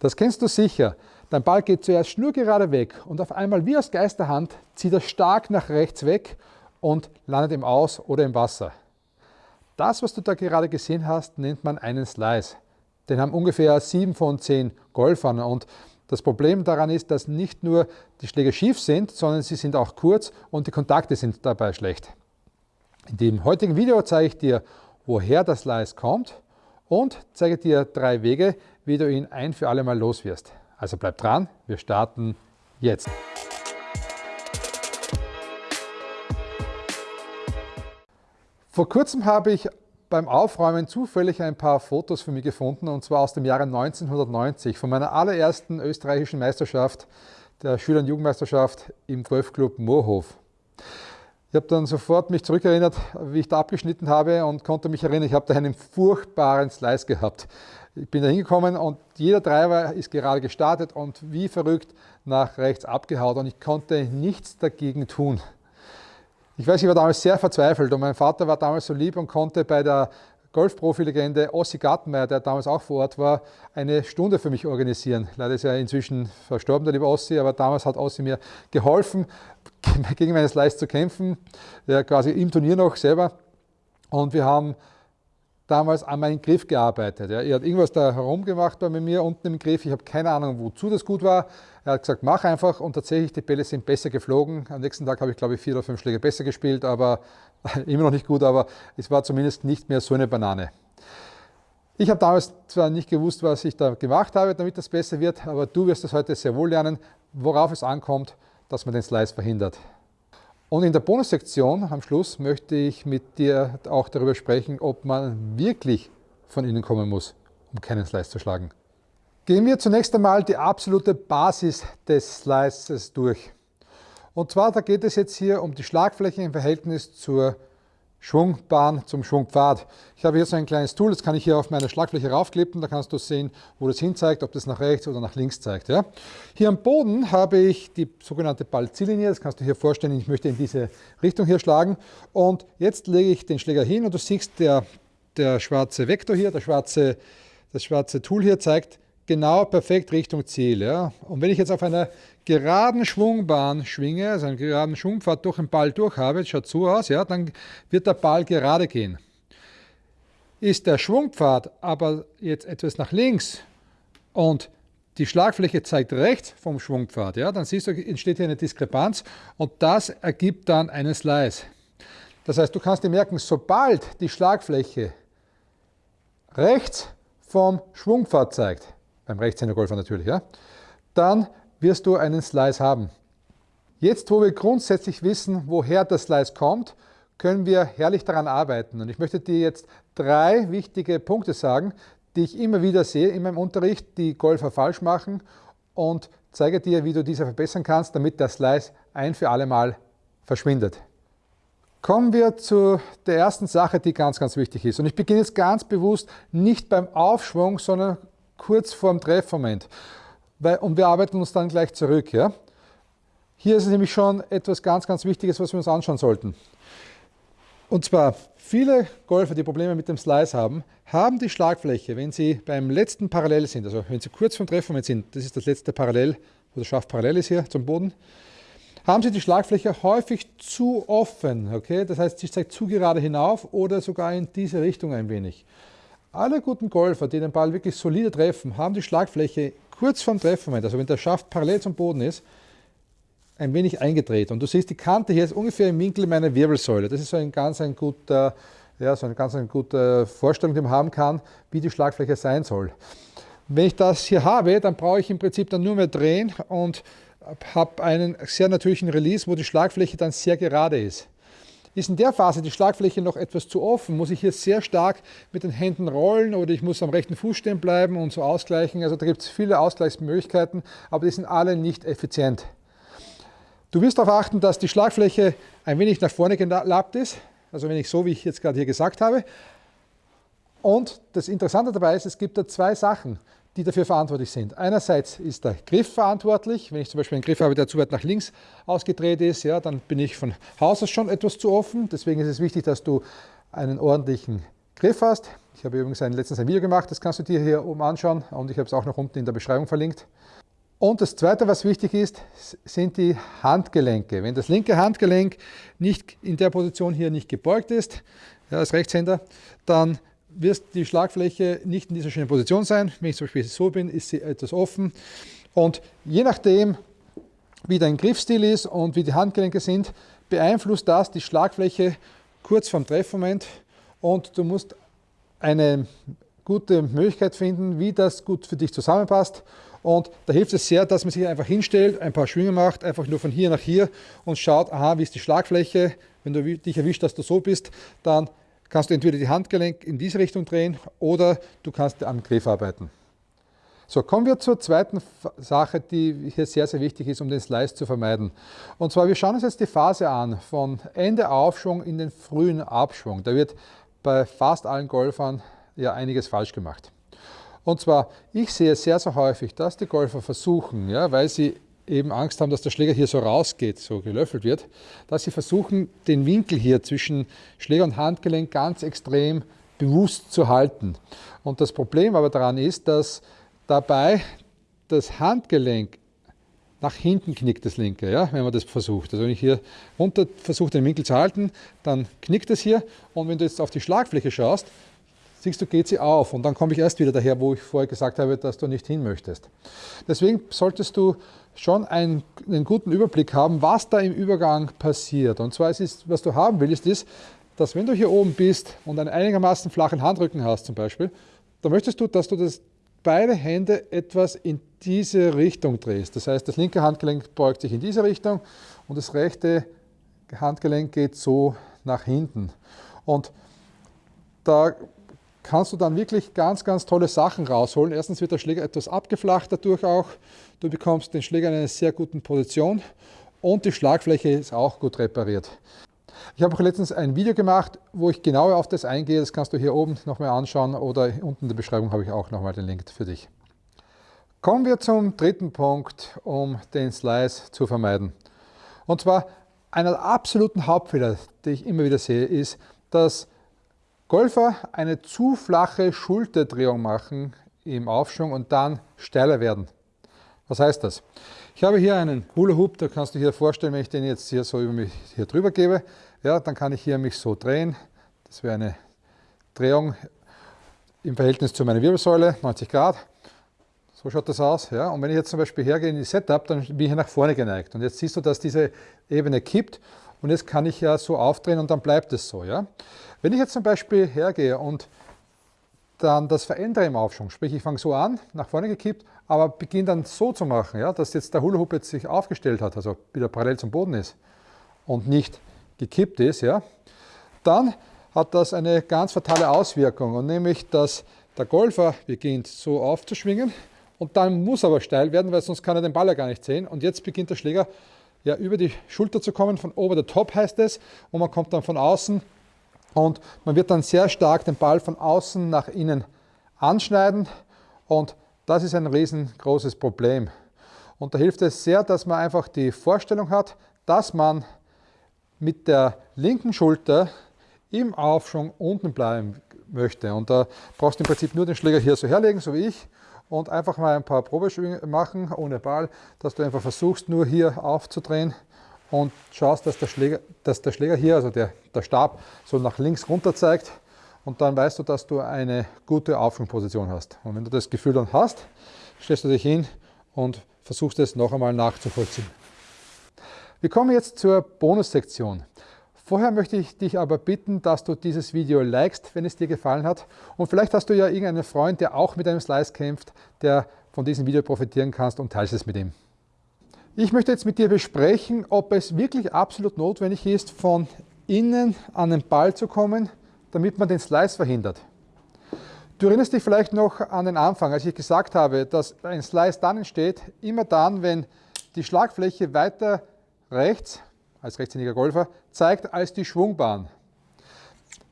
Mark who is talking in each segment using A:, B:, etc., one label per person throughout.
A: Das kennst du sicher. Dein Ball geht zuerst schnurgerade weg und auf einmal wie aus Geisterhand zieht er stark nach rechts weg und landet im Aus oder im Wasser. Das, was du da gerade gesehen hast, nennt man einen Slice. Den haben ungefähr 7 von 10 Golfern und das Problem daran ist, dass nicht nur die Schläge schief sind, sondern sie sind auch kurz und die Kontakte sind dabei schlecht. In dem heutigen Video zeige ich dir, woher das Slice kommt und zeige dir drei Wege, wie du ihn ein für alle Mal los wirst. Also bleib dran, wir starten jetzt. Vor kurzem habe ich beim Aufräumen zufällig ein paar Fotos für mich gefunden und zwar aus dem Jahre 1990 von meiner allerersten österreichischen Meisterschaft, der Schüler- und Jugendmeisterschaft im Golfclub Moorhof. Ich habe dann sofort mich zurückerinnert, wie ich da abgeschnitten habe und konnte mich erinnern, ich habe da einen furchtbaren Slice gehabt. Ich bin da hingekommen und jeder Treiber ist gerade gestartet und wie verrückt nach rechts abgehauen und ich konnte nichts dagegen tun. Ich weiß, ich war damals sehr verzweifelt und mein Vater war damals so lieb und konnte bei der Golfprofi-Legende Ossi Gartenmeier, der damals auch vor Ort war, eine Stunde für mich organisieren. Leider ist er inzwischen verstorben, der liebe Ossi, aber damals hat Ossi mir geholfen, gegen meinen Slice zu kämpfen, ja, quasi im Turnier noch selber. Und wir haben damals an meinem Griff gearbeitet. Ja. Er hat irgendwas da herumgemacht bei mir unten im Griff. Ich habe keine Ahnung, wozu das gut war. Er hat gesagt, mach einfach und tatsächlich, die Bälle sind besser geflogen. Am nächsten Tag habe ich, glaube ich, vier oder fünf Schläge besser gespielt, aber immer noch nicht gut, aber es war zumindest nicht mehr so eine Banane. Ich habe damals zwar nicht gewusst, was ich da gemacht habe, damit das besser wird, aber du wirst es heute sehr wohl lernen, worauf es ankommt, dass man den Slice verhindert. Und in der Bonussektion am Schluss möchte ich mit dir auch darüber sprechen, ob man wirklich von innen kommen muss, um keinen Slice zu schlagen. Gehen wir zunächst einmal die absolute Basis des Slices durch. Und zwar, da geht es jetzt hier um die Schlagfläche im Verhältnis zur Schwungbahn zum Schwungpfad. Ich habe hier so ein kleines Tool, das kann ich hier auf meine Schlagfläche raufklippen, da kannst du sehen, wo das hinzeigt, ob das nach rechts oder nach links zeigt. Ja. Hier am Boden habe ich die sogenannte Ballziellinie, das kannst du hier vorstellen, ich möchte in diese Richtung hier schlagen und jetzt lege ich den Schläger hin und du siehst, der, der schwarze Vektor hier, der schwarze, das schwarze Tool hier zeigt genau perfekt Richtung Ziel. Ja. Und wenn ich jetzt auf einer geraden Schwungbahn schwinge, also einen geraden Schwungpfad durch den Ball durch habe, schaut so aus, ja, dann wird der Ball gerade gehen. Ist der Schwungpfad aber jetzt etwas nach links und die Schlagfläche zeigt rechts vom Schwungpfad, ja, dann siehst du, entsteht hier eine Diskrepanz und das ergibt dann einen Slice. Das heißt, du kannst dir merken, sobald die Schlagfläche rechts vom Schwungpfad zeigt, beim Rechtshändergolfer natürlich, ja, dann wirst du einen Slice haben. Jetzt, wo wir grundsätzlich wissen, woher der Slice kommt, können wir herrlich daran arbeiten. Und ich möchte dir jetzt drei wichtige Punkte sagen, die ich immer wieder sehe in meinem Unterricht, die Golfer falsch machen und zeige dir, wie du diese verbessern kannst, damit der Slice ein für alle Mal verschwindet. Kommen wir zu der ersten Sache, die ganz, ganz wichtig ist. Und ich beginne jetzt ganz bewusst nicht beim Aufschwung, sondern kurz vor dem Treffmoment. Und wir arbeiten uns dann gleich zurück. Ja? Hier ist nämlich schon etwas ganz, ganz Wichtiges, was wir uns anschauen sollten. Und zwar, viele Golfer, die Probleme mit dem Slice haben, haben die Schlagfläche, wenn sie beim letzten Parallel sind, also wenn sie kurz vom Treffmoment sind, das ist das letzte Parallel, wo der Schaft parallel ist hier zum Boden, haben sie die Schlagfläche häufig zu offen. Okay? Das heißt, sie zeigt zu gerade hinauf oder sogar in diese Richtung ein wenig. Alle guten Golfer, die den Ball wirklich solide treffen, haben die Schlagfläche kurz vorm Treffmoment, also wenn der Schaft parallel zum Boden ist, ein wenig eingedreht. Und du siehst, die Kante hier ist ungefähr im Winkel meiner Wirbelsäule. Das ist so ein ganz ein guter, ja, so eine ganz eine gute Vorstellung, die man haben kann, wie die Schlagfläche sein soll. Wenn ich das hier habe, dann brauche ich im Prinzip dann nur mehr drehen und habe einen sehr natürlichen Release, wo die Schlagfläche dann sehr gerade ist. Ist in der Phase die Schlagfläche noch etwas zu offen, muss ich hier sehr stark mit den Händen rollen oder ich muss am rechten Fuß stehen bleiben und so ausgleichen. Also da gibt es viele Ausgleichsmöglichkeiten, aber die sind alle nicht effizient. Du wirst darauf achten, dass die Schlagfläche ein wenig nach vorne gelappt ist, also wenn ich so, wie ich jetzt gerade hier gesagt habe. Und das Interessante dabei ist, es gibt da zwei Sachen die dafür verantwortlich sind. Einerseits ist der Griff verantwortlich. Wenn ich zum Beispiel einen Griff habe, der zu weit nach links ausgedreht ist, ja, dann bin ich von Haus aus schon etwas zu offen. Deswegen ist es wichtig, dass du einen ordentlichen Griff hast. Ich habe übrigens ein, letztens ein Video gemacht, das kannst du dir hier oben anschauen und ich habe es auch noch unten in der Beschreibung verlinkt. Und das Zweite, was wichtig ist, sind die Handgelenke. Wenn das linke Handgelenk nicht in der Position hier nicht gebeugt ist, ja, als Rechtshänder, dann wird die Schlagfläche nicht in dieser schönen Position sein. Wenn ich zum Beispiel so bin, ist sie etwas offen. Und je nachdem, wie dein Griffstil ist und wie die Handgelenke sind, beeinflusst das die Schlagfläche kurz vorm Treffmoment und du musst eine gute Möglichkeit finden, wie das gut für dich zusammenpasst. Und da hilft es sehr, dass man sich einfach hinstellt, ein paar Schwünge macht, einfach nur von hier nach hier und schaut, aha, wie ist die Schlagfläche. Wenn du dich erwischt, dass du so bist, dann kannst du entweder die Handgelenk in diese Richtung drehen oder du kannst am Griff arbeiten. So, kommen wir zur zweiten Sache, die hier sehr, sehr wichtig ist, um den Slice zu vermeiden. Und zwar, wir schauen uns jetzt die Phase an, von Ende Aufschwung in den frühen Abschwung. Da wird bei fast allen Golfern ja einiges falsch gemacht. Und zwar, ich sehe sehr, sehr häufig, dass die Golfer versuchen, ja, weil sie eben Angst haben, dass der Schläger hier so rausgeht, so gelöffelt wird, dass sie versuchen, den Winkel hier zwischen Schläger und Handgelenk ganz extrem bewusst zu halten. Und das Problem aber daran ist, dass dabei das Handgelenk nach hinten knickt, das linke, ja, wenn man das versucht. Also wenn ich hier runter versuche, den Winkel zu halten, dann knickt es hier und wenn du jetzt auf die Schlagfläche schaust, siehst du, geht sie auf und dann komme ich erst wieder daher, wo ich vorher gesagt habe, dass du nicht hin möchtest. Deswegen solltest du schon einen, einen guten Überblick haben, was da im Übergang passiert. Und zwar ist, was du haben willst, ist, dass wenn du hier oben bist und einen einigermaßen flachen Handrücken hast zum Beispiel, dann möchtest du, dass du das beide Hände etwas in diese Richtung drehst. Das heißt, das linke Handgelenk beugt sich in diese Richtung und das rechte Handgelenk geht so nach hinten. Und da kannst du dann wirklich ganz, ganz tolle Sachen rausholen. Erstens wird der Schläger etwas abgeflacht dadurch auch. Du bekommst den Schläger in einer sehr guten Position und die Schlagfläche ist auch gut repariert. Ich habe auch letztens ein Video gemacht, wo ich genauer auf das eingehe. Das kannst du hier oben nochmal anschauen oder unten in der Beschreibung habe ich auch nochmal den Link für dich. Kommen wir zum dritten Punkt, um den Slice zu vermeiden. Und zwar einer der absoluten Hauptfehler, die ich immer wieder sehe, ist, dass Golfer eine zu flache Schulterdrehung machen im Aufschwung und dann steiler werden. Was heißt das? Ich habe hier einen Hula Hoop, da kannst du dir vorstellen, wenn ich den jetzt hier so über mich hier drüber gebe, ja, dann kann ich hier mich so drehen. Das wäre eine Drehung im Verhältnis zu meiner Wirbelsäule, 90 Grad. So schaut das aus. Ja. Und wenn ich jetzt zum Beispiel hergehe in die Setup, dann bin ich hier nach vorne geneigt. Und jetzt siehst du, dass diese Ebene kippt und jetzt kann ich ja so aufdrehen und dann bleibt es so. Ja. Wenn ich jetzt zum Beispiel hergehe und dann das verändere im Aufschwung, sprich ich fange so an, nach vorne gekippt, aber beginne dann so zu machen, ja, dass jetzt der Hula Hoop jetzt sich aufgestellt hat, also wieder parallel zum Boden ist und nicht gekippt ist, ja, dann hat das eine ganz fatale Auswirkung, und nämlich, dass der Golfer beginnt so aufzuschwingen und dann muss aber steil werden, weil sonst kann er den Ball ja gar nicht sehen. Und jetzt beginnt der Schläger ja über die Schulter zu kommen, von over the top heißt es, und man kommt dann von außen und man wird dann sehr stark den Ball von außen nach innen anschneiden und das ist ein riesengroßes Problem. Und da hilft es sehr, dass man einfach die Vorstellung hat, dass man mit der linken Schulter im Aufschwung unten bleiben möchte. Und da brauchst du im Prinzip nur den Schläger hier so herlegen, so wie ich, und einfach mal ein paar Probeschwünge machen ohne Ball, dass du einfach versuchst, nur hier aufzudrehen und schaust, dass der Schläger, dass der Schläger hier, also der, der Stab, so nach links runter zeigt. Und dann weißt du, dass du eine gute Aufschwungposition hast. Und wenn du das Gefühl dann hast, stellst du dich hin und versuchst es noch einmal nachzuvollziehen. Wir kommen jetzt zur Bonussektion. Vorher möchte ich dich aber bitten, dass du dieses Video likest, wenn es dir gefallen hat. Und vielleicht hast du ja irgendeinen Freund, der auch mit einem Slice kämpft, der von diesem Video profitieren kannst und teilst es mit ihm. Ich möchte jetzt mit dir besprechen, ob es wirklich absolut notwendig ist, von innen an den Ball zu kommen, damit man den Slice verhindert. Du erinnerst dich vielleicht noch an den Anfang, als ich gesagt habe, dass ein Slice dann entsteht, immer dann, wenn die Schlagfläche weiter rechts, als rechtshändiger Golfer, zeigt als die Schwungbahn.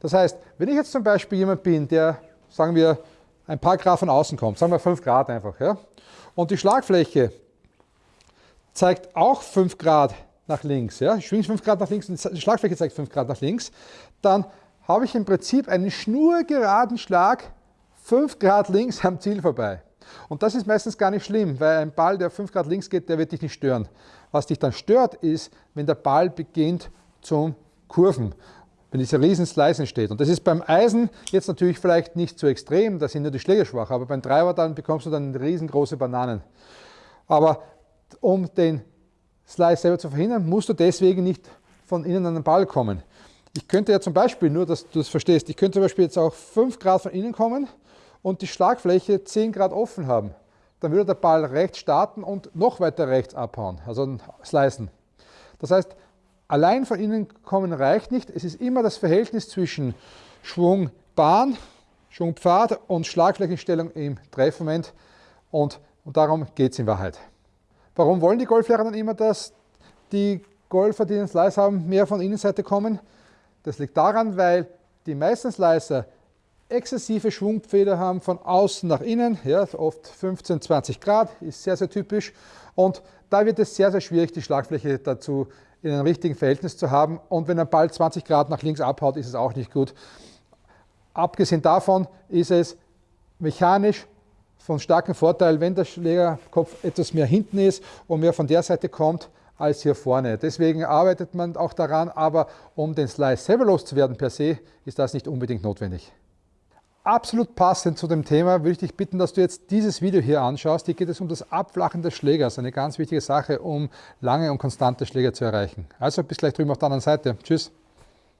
A: Das heißt, wenn ich jetzt zum Beispiel jemand bin, der, sagen wir, ein paar Grad von außen kommt, sagen wir 5 Grad einfach, ja, und die Schlagfläche zeigt auch 5 Grad nach links, ja, ich schwinge 5 Grad nach links und die Schlagfläche zeigt 5 Grad nach links, dann habe ich im Prinzip einen schnurgeraden Schlag 5 Grad links am Ziel vorbei. Und das ist meistens gar nicht schlimm, weil ein Ball, der 5 Grad links geht, der wird dich nicht stören. Was dich dann stört, ist, wenn der Ball beginnt zum Kurven, wenn dieser riesen Slice entsteht. Und das ist beim Eisen jetzt natürlich vielleicht nicht so extrem, da sind nur die Schläge schwach, aber beim Treiber dann bekommst du dann riesengroße Bananen. Aber um den Slice selber zu verhindern, musst du deswegen nicht von innen an den Ball kommen. Ich könnte ja zum Beispiel, nur dass du das verstehst, ich könnte zum Beispiel jetzt auch 5 Grad von innen kommen und die Schlagfläche 10 Grad offen haben. Dann würde der Ball rechts starten und noch weiter rechts abhauen, also slicen. Das heißt, allein von innen kommen reicht nicht. Es ist immer das Verhältnis zwischen Schwungbahn, Schwungpfad und Schlagflächenstellung im Treffmoment und, und darum geht es in Wahrheit. Warum wollen die Golflehrer dann immer, dass die Golfer, die den Slice haben, mehr von Innenseite kommen? Das liegt daran, weil die meisten Slicer exzessive Schwungpfähle haben von außen nach innen, ja, oft 15, 20 Grad, ist sehr, sehr typisch. Und da wird es sehr, sehr schwierig, die Schlagfläche dazu in einem richtigen Verhältnis zu haben. Und wenn ein Ball 20 Grad nach links abhaut, ist es auch nicht gut. Abgesehen davon ist es mechanisch von starkem Vorteil, wenn der Schlägerkopf etwas mehr hinten ist und mehr von der Seite kommt als hier vorne. Deswegen arbeitet man auch daran, aber um den Slice selber loszuwerden per se, ist das nicht unbedingt notwendig. Absolut passend zu dem Thema würde ich dich bitten, dass du jetzt dieses Video hier anschaust. Hier geht es um das Abflachen des Schlägers, eine ganz wichtige Sache, um lange und konstante Schläger zu erreichen. Also bis gleich drüben auf der anderen Seite. Tschüss.